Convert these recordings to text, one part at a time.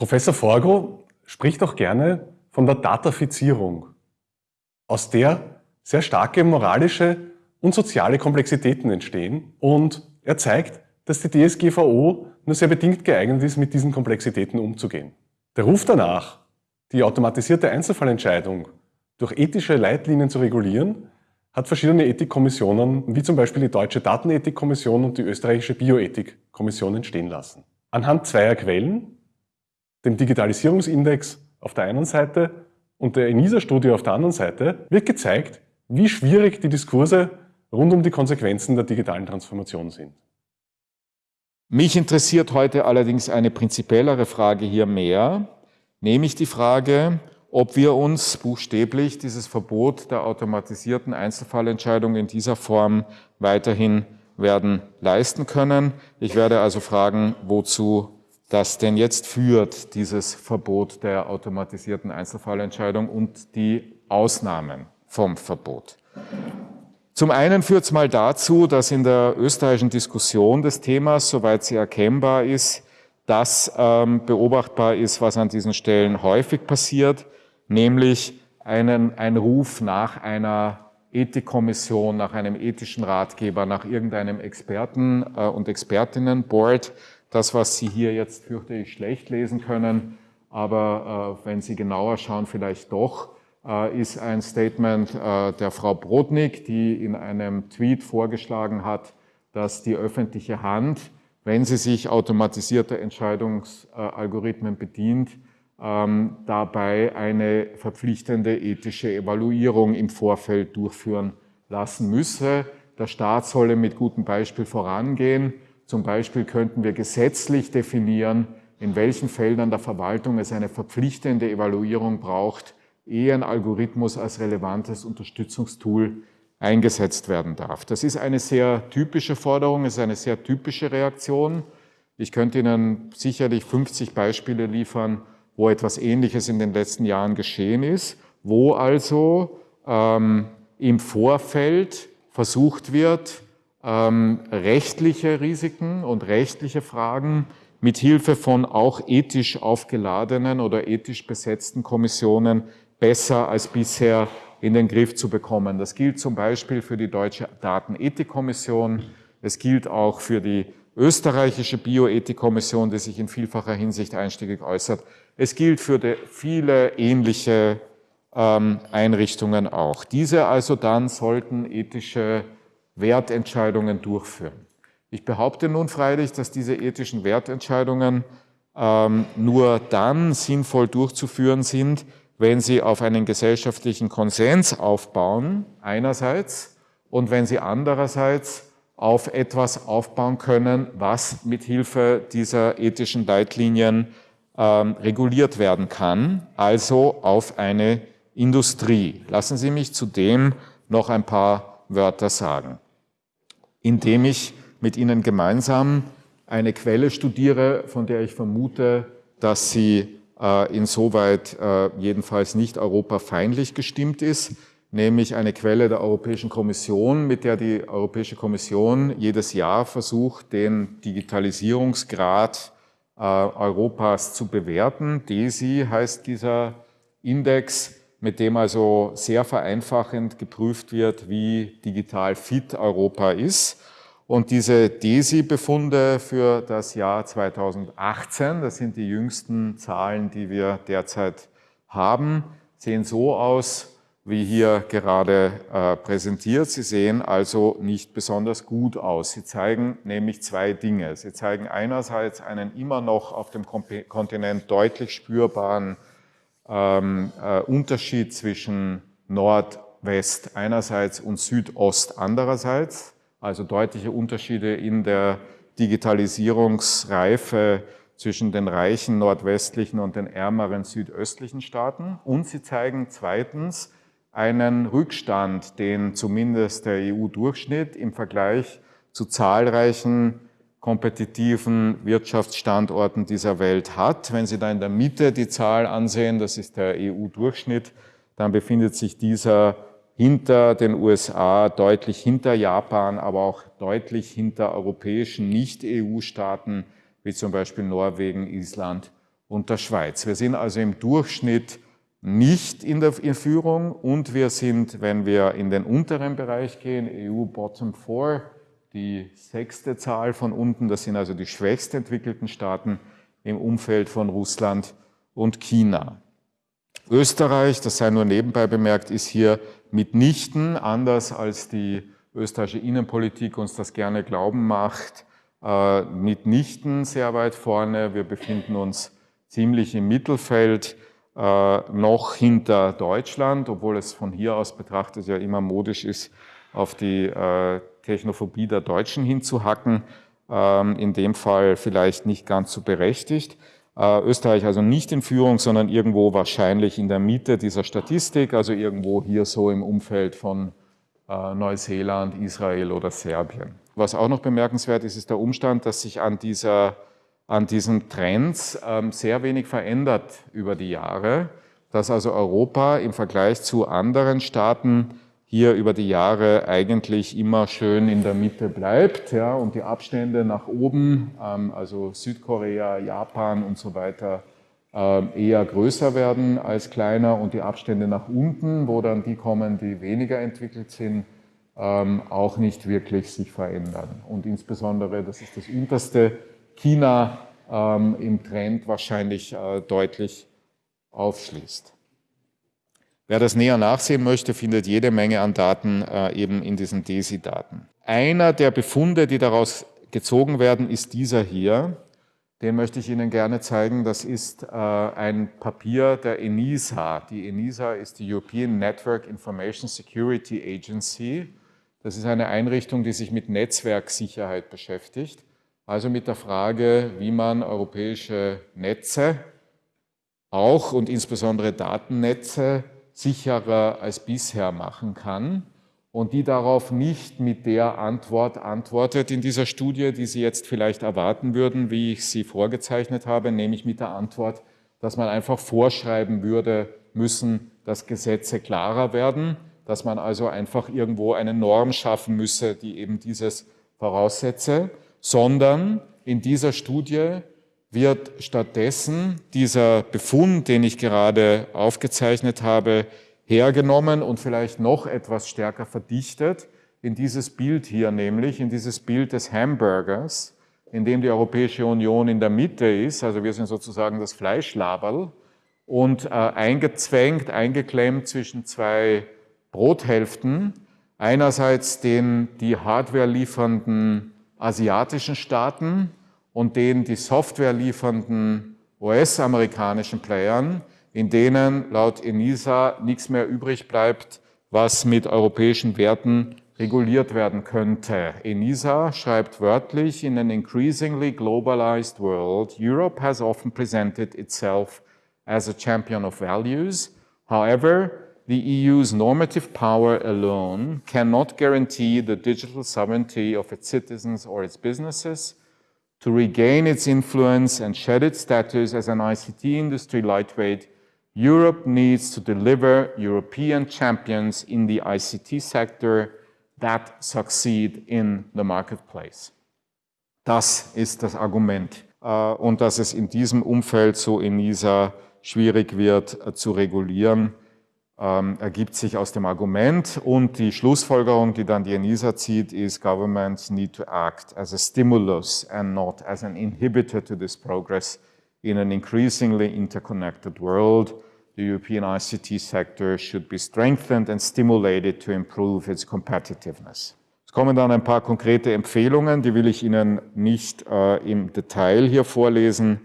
Professor Forgo spricht auch gerne von der Datafizierung, aus der sehr starke moralische und soziale Komplexitäten entstehen und er zeigt, dass die DSGVO nur sehr bedingt geeignet ist, mit diesen Komplexitäten umzugehen. Der Ruf danach, die automatisierte Einzelfallentscheidung durch ethische Leitlinien zu regulieren, hat verschiedene Ethikkommissionen, wie zum Beispiel die Deutsche Datenethikkommission und die Österreichische Bioethikkommission entstehen lassen. Anhand zweier Quellen, dem Digitalisierungsindex auf der einen Seite und der ENISA-Studie auf der anderen Seite, wird gezeigt, wie schwierig die Diskurse rund um die Konsequenzen der digitalen Transformation sind. Mich interessiert heute allerdings eine prinzipiellere Frage hier mehr, nämlich die Frage, ob wir uns buchstäblich dieses Verbot der automatisierten Einzelfallentscheidung in dieser Form weiterhin werden leisten können. Ich werde also fragen, wozu das denn jetzt führt, dieses Verbot der automatisierten Einzelfallentscheidung und die Ausnahmen vom Verbot. Zum einen führt es mal dazu, dass in der österreichischen Diskussion des Themas, soweit sie erkennbar ist, das ähm, beobachtbar ist, was an diesen Stellen häufig passiert, nämlich einen, ein Ruf nach einer Ethikkommission, nach einem ethischen Ratgeber, nach irgendeinem Experten- äh, und Expertinnenboard. Das, was Sie hier jetzt fürchte ich schlecht lesen können, aber äh, wenn Sie genauer schauen, vielleicht doch, äh, ist ein Statement äh, der Frau Brodnik, die in einem Tweet vorgeschlagen hat, dass die öffentliche Hand, wenn sie sich automatisierter Entscheidungsalgorithmen bedient, ähm, dabei eine verpflichtende ethische Evaluierung im Vorfeld durchführen lassen müsse. Der Staat solle mit gutem Beispiel vorangehen. Zum Beispiel könnten wir gesetzlich definieren, in welchen Feldern der Verwaltung es eine verpflichtende Evaluierung braucht, ehe ein Algorithmus als relevantes Unterstützungstool eingesetzt werden darf. Das ist eine sehr typische Forderung, es ist eine sehr typische Reaktion. Ich könnte Ihnen sicherlich 50 Beispiele liefern, wo etwas Ähnliches in den letzten Jahren geschehen ist, wo also ähm, im Vorfeld versucht wird, ähm, rechtliche Risiken und rechtliche Fragen mit Hilfe von auch ethisch aufgeladenen oder ethisch besetzten Kommissionen besser als bisher in den Griff zu bekommen. Das gilt zum Beispiel für die Deutsche Datenethikkommission, es gilt auch für die österreichische Bioethikkommission, die sich in vielfacher Hinsicht einstiegig äußert. Es gilt für viele ähnliche ähm, Einrichtungen auch. Diese also dann sollten ethische Wertentscheidungen durchführen. Ich behaupte nun freilich, dass diese ethischen Wertentscheidungen ähm, nur dann sinnvoll durchzuführen sind, wenn sie auf einen gesellschaftlichen Konsens aufbauen, einerseits, und wenn sie andererseits auf etwas aufbauen können, was mit Hilfe dieser ethischen Leitlinien ähm, reguliert werden kann, also auf eine Industrie. Lassen Sie mich zudem noch ein paar Wörter sagen, indem ich mit Ihnen gemeinsam eine Quelle studiere, von der ich vermute, dass sie äh, insoweit äh, jedenfalls nicht europafeindlich gestimmt ist, nämlich eine Quelle der Europäischen Kommission, mit der die Europäische Kommission jedes Jahr versucht, den Digitalisierungsgrad äh, Europas zu bewerten. DESI heißt dieser Index, mit dem also sehr vereinfachend geprüft wird, wie digital fit Europa ist. Und diese DESI-Befunde für das Jahr 2018, das sind die jüngsten Zahlen, die wir derzeit haben, sehen so aus, wie hier gerade äh, präsentiert. Sie sehen also nicht besonders gut aus. Sie zeigen nämlich zwei Dinge. Sie zeigen einerseits einen immer noch auf dem Kontinent deutlich spürbaren ähm, äh, Unterschied zwischen Nordwest einerseits und Südost andererseits, also deutliche Unterschiede in der Digitalisierungsreife zwischen den reichen nordwestlichen und den ärmeren südöstlichen Staaten. Und sie zeigen zweitens, einen Rückstand, den zumindest der EU-Durchschnitt im Vergleich zu zahlreichen kompetitiven Wirtschaftsstandorten dieser Welt hat. Wenn Sie da in der Mitte die Zahl ansehen, das ist der EU-Durchschnitt, dann befindet sich dieser hinter den USA, deutlich hinter Japan, aber auch deutlich hinter europäischen Nicht-EU-Staaten, wie zum Beispiel Norwegen, Island und der Schweiz. Wir sind also im Durchschnitt nicht in der Führung und wir sind, wenn wir in den unteren Bereich gehen, EU Bottom 4, die sechste Zahl von unten, das sind also die schwächst entwickelten Staaten im Umfeld von Russland und China. Österreich, das sei nur nebenbei bemerkt, ist hier mitnichten, anders als die österreichische Innenpolitik uns das gerne glauben macht, äh, mitnichten sehr weit vorne. Wir befinden uns ziemlich im Mittelfeld, äh, noch hinter Deutschland, obwohl es von hier aus betrachtet ja immer modisch ist, auf die äh, Technophobie der Deutschen hinzuhacken. Ähm, in dem Fall vielleicht nicht ganz so berechtigt. Äh, Österreich also nicht in Führung, sondern irgendwo wahrscheinlich in der Mitte dieser Statistik, also irgendwo hier so im Umfeld von äh, Neuseeland, Israel oder Serbien. Was auch noch bemerkenswert ist, ist der Umstand, dass sich an, dieser, an diesen Trends ähm, sehr wenig verändert über die Jahre, dass also Europa im Vergleich zu anderen Staaten hier über die Jahre eigentlich immer schön in der Mitte bleibt ja, und die Abstände nach oben, ähm, also Südkorea, Japan und so weiter, äh, eher größer werden als kleiner und die Abstände nach unten, wo dann die kommen, die weniger entwickelt sind, ähm, auch nicht wirklich sich verändern. Und insbesondere, das ist das unterste, China ähm, im Trend wahrscheinlich äh, deutlich aufschließt. Wer das näher nachsehen möchte, findet jede Menge an Daten äh, eben in diesen DESI-Daten. Einer der Befunde, die daraus gezogen werden, ist dieser hier. Den möchte ich Ihnen gerne zeigen. Das ist äh, ein Papier der ENISA. Die ENISA ist die European Network Information Security Agency. Das ist eine Einrichtung, die sich mit Netzwerksicherheit beschäftigt. Also mit der Frage, wie man europäische Netze auch und insbesondere Datennetze sicherer als bisher machen kann und die darauf nicht mit der Antwort antwortet in dieser Studie, die Sie jetzt vielleicht erwarten würden, wie ich sie vorgezeichnet habe, nämlich mit der Antwort, dass man einfach vorschreiben würde müssen, dass Gesetze klarer werden, dass man also einfach irgendwo eine Norm schaffen müsse, die eben dieses voraussetze, sondern in dieser Studie wird stattdessen dieser Befund, den ich gerade aufgezeichnet habe, hergenommen und vielleicht noch etwas stärker verdichtet in dieses Bild hier, nämlich in dieses Bild des Hamburgers, in dem die Europäische Union in der Mitte ist, also wir sind sozusagen das Fleischlaberl. Und äh, eingezwängt, eingeklemmt zwischen zwei Brothälften, einerseits den die Hardware liefernden asiatischen Staaten, und den die Software liefernden US-amerikanischen Playern, in denen laut ENISA nichts mehr übrig bleibt, was mit europäischen Werten reguliert werden könnte. ENISA schreibt wörtlich, in an increasingly globalized world, Europe has often presented itself as a champion of values. However, the EU's normative power alone cannot guarantee the digital sovereignty of its citizens or its businesses, to regain its influence and shed its status as an ICT industry lightweight, Europe needs to deliver European champions in the ICT sector that succeed in the marketplace. Das ist das Argument. Äh, und dass es in diesem Umfeld so in NISA schwierig wird äh, zu regulieren, ähm, ergibt sich aus dem Argument und die Schlussfolgerung, die dann die ENISA zieht, ist governments need to act as a stimulus and not as an inhibitor to this progress in an increasingly interconnected world. The European ICT sector should be strengthened and stimulated to improve its competitiveness. Es kommen dann ein paar konkrete Empfehlungen, die will ich Ihnen nicht äh, im Detail hier vorlesen,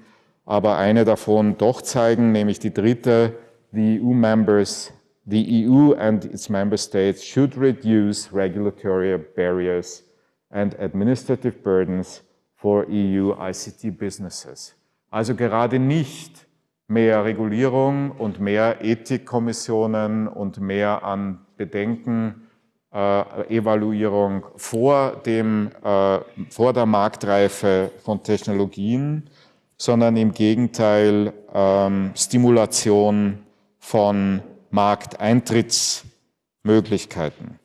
aber eine davon doch zeigen, nämlich die dritte, the EU members the EU and its member states should reduce regulatory barriers and administrative burdens for EU ICT businesses. Also gerade nicht mehr Regulierung und mehr Ethikkommissionen und mehr an Bedenken, äh, Evaluierung vor, dem, äh, vor der Marktreife von Technologien, sondern im Gegenteil ähm, Stimulation von Markteintrittsmöglichkeiten.